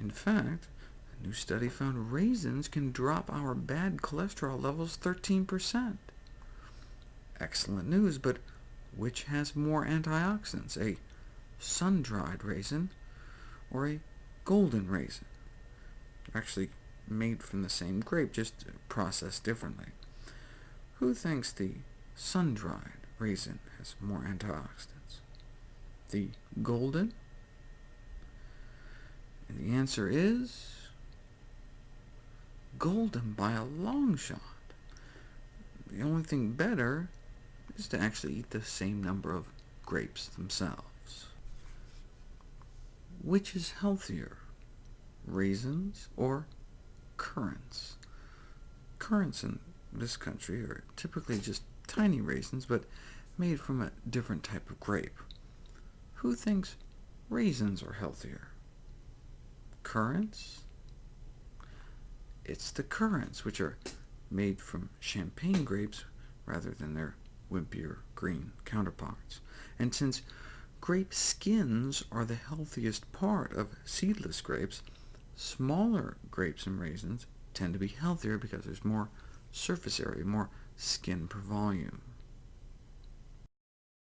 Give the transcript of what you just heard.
In fact, a new study found raisins can drop our bad cholesterol levels 13%. Excellent news, but which has more antioxidants, a sun-dried raisin or a golden raisin? Actually made from the same grape, just processed differently. Who thinks the sun-dried raisin has more antioxidants? The golden? Answer is golden by a long shot. The only thing better is to actually eat the same number of grapes themselves. Which is healthier, raisins or currants? Currants in this country are typically just tiny raisins, but made from a different type of grape. Who thinks raisins are healthier? Currants? It's the currants, which are made from champagne grapes rather than their wimpier green counterparts. And since grape skins are the healthiest part of seedless grapes, smaller grapes and raisins tend to be healthier because there's more surface area, more skin per volume.